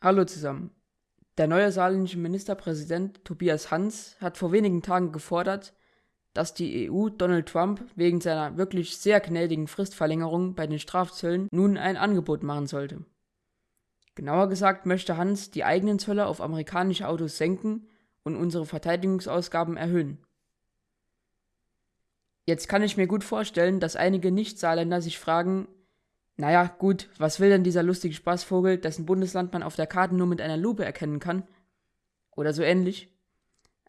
Hallo zusammen. Der neue saarländische Ministerpräsident Tobias Hans hat vor wenigen Tagen gefordert, dass die EU Donald Trump wegen seiner wirklich sehr gnädigen Fristverlängerung bei den Strafzöllen nun ein Angebot machen sollte. Genauer gesagt möchte Hans die eigenen Zölle auf amerikanische Autos senken und unsere Verteidigungsausgaben erhöhen. Jetzt kann ich mir gut vorstellen, dass einige Nicht-Saarländer sich fragen, naja, gut, was will denn dieser lustige Spaßvogel, dessen Bundesland man auf der Karte nur mit einer Lupe erkennen kann? Oder so ähnlich.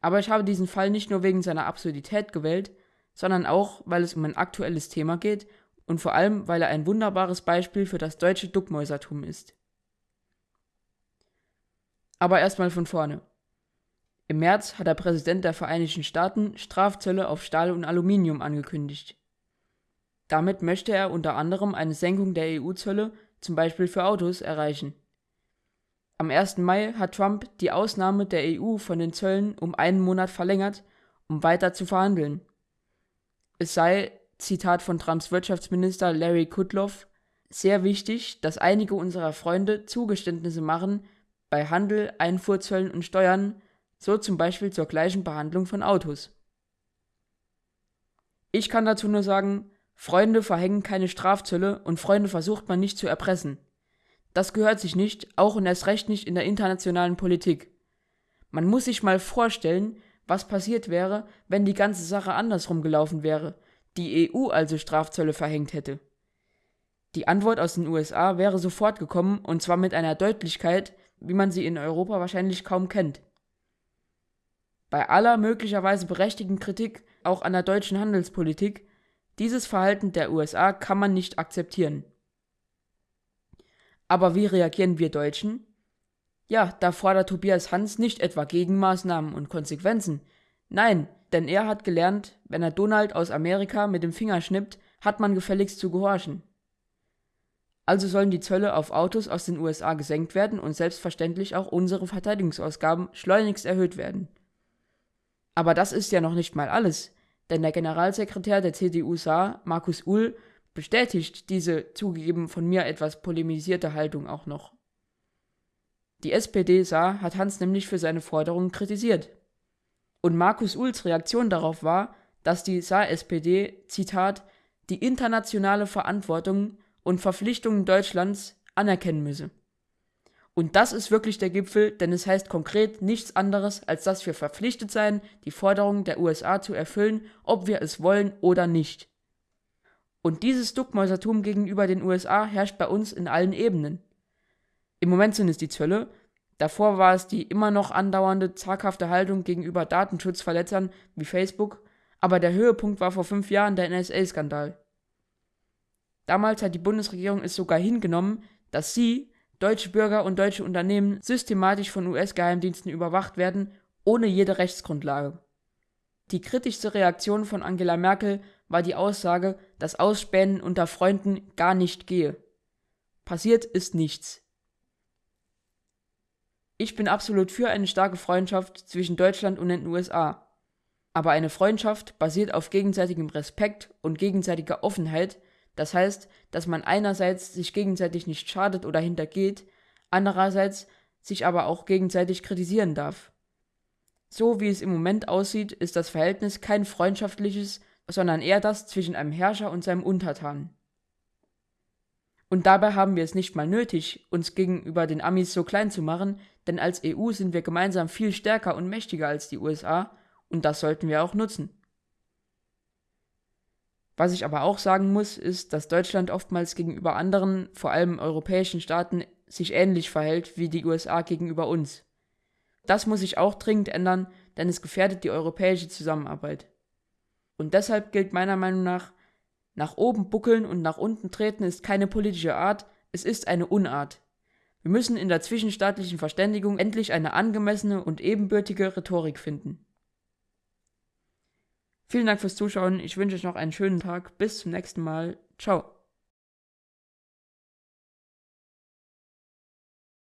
Aber ich habe diesen Fall nicht nur wegen seiner Absurdität gewählt, sondern auch, weil es um ein aktuelles Thema geht und vor allem, weil er ein wunderbares Beispiel für das deutsche Duckmäusertum ist. Aber erstmal von vorne. Im März hat der Präsident der Vereinigten Staaten Strafzölle auf Stahl und Aluminium angekündigt. Damit möchte er unter anderem eine Senkung der EU-Zölle, zum Beispiel für Autos, erreichen. Am 1. Mai hat Trump die Ausnahme der EU von den Zöllen um einen Monat verlängert, um weiter zu verhandeln. Es sei, Zitat von Trumps Wirtschaftsminister Larry Kudlow, sehr wichtig, dass einige unserer Freunde Zugeständnisse machen bei Handel, Einfuhrzöllen und Steuern, so zum Beispiel zur gleichen Behandlung von Autos. Ich kann dazu nur sagen, Freunde verhängen keine Strafzölle und Freunde versucht man nicht zu erpressen. Das gehört sich nicht, auch und erst recht nicht in der internationalen Politik. Man muss sich mal vorstellen, was passiert wäre, wenn die ganze Sache andersrum gelaufen wäre, die EU also Strafzölle verhängt hätte. Die Antwort aus den USA wäre sofort gekommen und zwar mit einer Deutlichkeit, wie man sie in Europa wahrscheinlich kaum kennt. Bei aller möglicherweise berechtigten Kritik auch an der deutschen Handelspolitik dieses Verhalten der USA kann man nicht akzeptieren. Aber wie reagieren wir Deutschen? Ja, da fordert Tobias Hans nicht etwa Gegenmaßnahmen und Konsequenzen. Nein, denn er hat gelernt, wenn er Donald aus Amerika mit dem Finger schnippt, hat man gefälligst zu gehorchen. Also sollen die Zölle auf Autos aus den USA gesenkt werden und selbstverständlich auch unsere Verteidigungsausgaben schleunigst erhöht werden. Aber das ist ja noch nicht mal alles denn der Generalsekretär der CDU Saar, Markus Uhl, bestätigt diese zugegeben von mir etwas polemisierte Haltung auch noch. Die SPD Saar hat Hans nämlich für seine Forderungen kritisiert. Und Markus Uhls Reaktion darauf war, dass die Saar-SPD, Zitat, die internationale Verantwortung und Verpflichtungen Deutschlands anerkennen müsse. Und das ist wirklich der Gipfel, denn es heißt konkret nichts anderes, als dass wir verpflichtet seien, die Forderungen der USA zu erfüllen, ob wir es wollen oder nicht. Und dieses Duckmäusertum gegenüber den USA herrscht bei uns in allen Ebenen. Im Moment sind es die Zölle, davor war es die immer noch andauernde zaghafte Haltung gegenüber Datenschutzverletzern wie Facebook, aber der Höhepunkt war vor fünf Jahren der NSA-Skandal. Damals hat die Bundesregierung es sogar hingenommen, dass sie, deutsche Bürger und deutsche Unternehmen systematisch von US-Geheimdiensten überwacht werden, ohne jede Rechtsgrundlage. Die kritischste Reaktion von Angela Merkel war die Aussage, dass Ausspähen unter Freunden gar nicht gehe. Passiert ist nichts. Ich bin absolut für eine starke Freundschaft zwischen Deutschland und den USA. Aber eine Freundschaft basiert auf gegenseitigem Respekt und gegenseitiger Offenheit das heißt, dass man einerseits sich gegenseitig nicht schadet oder hintergeht, andererseits sich aber auch gegenseitig kritisieren darf. So wie es im Moment aussieht, ist das Verhältnis kein freundschaftliches, sondern eher das zwischen einem Herrscher und seinem Untertanen. Und dabei haben wir es nicht mal nötig, uns gegenüber den Amis so klein zu machen, denn als EU sind wir gemeinsam viel stärker und mächtiger als die USA, und das sollten wir auch nutzen. Was ich aber auch sagen muss, ist, dass Deutschland oftmals gegenüber anderen, vor allem europäischen Staaten, sich ähnlich verhält wie die USA gegenüber uns. Das muss sich auch dringend ändern, denn es gefährdet die europäische Zusammenarbeit. Und deshalb gilt meiner Meinung nach, nach oben buckeln und nach unten treten ist keine politische Art, es ist eine Unart. Wir müssen in der zwischenstaatlichen Verständigung endlich eine angemessene und ebenbürtige Rhetorik finden. Vielen Dank fürs Zuschauen. Ich wünsche euch noch einen schönen Tag. Bis zum nächsten Mal. Ciao.